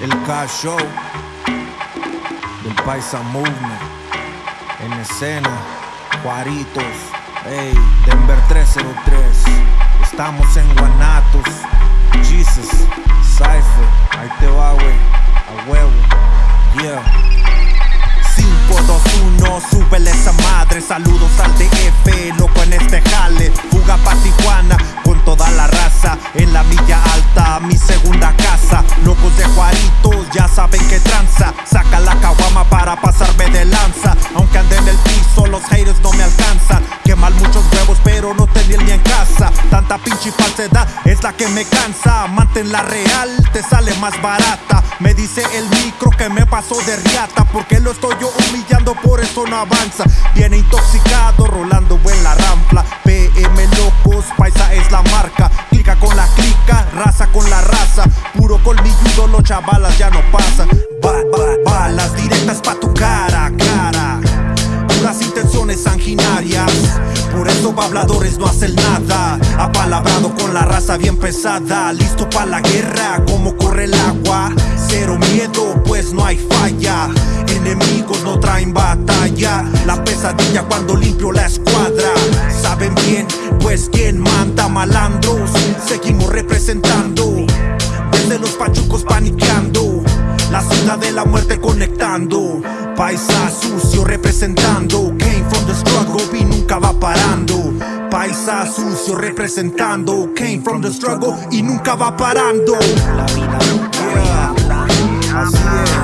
El Cash Show del Paisa Movement en escena, Juaritos, hey, Denver 303. Estamos en Guanatos, mi segunda casa, locos de Juaritos, ya saben que tranza, saca la caguama para pasarme de lanza, aunque ande en el piso, los haters no me alcanzan, queman muchos huevos pero no tenía ni en casa, tanta pinche falsedad es la que me cansa, manténla real, te sale más barata, me dice el micro que me pasó de riata, porque lo estoy yo humillando, por eso no avanza, viene intoxicado, rolando en la rampla, PM con la raza, puro colmilludo, los chavalas ya no pasan, ba, ba, balas directas pa' tu cara, cara, puras intenciones sanguinarias, por eso habladores no hacen nada, apalabrado con la raza bien pesada, listo pa' la guerra, como corre el agua, cero miedo, pues no hay falla, enemigos no traen batalla, la pesadilla cuando limpio la escuadra, saben bien, pues quien manda malandros, seguimos representando, desde los pachucos paniqueando, la ciudad de la muerte conectando, paisa sucio representando, came from the struggle y nunca va parando. Paisa sucio representando, came from the struggle y nunca va parando. Yeah. Así es,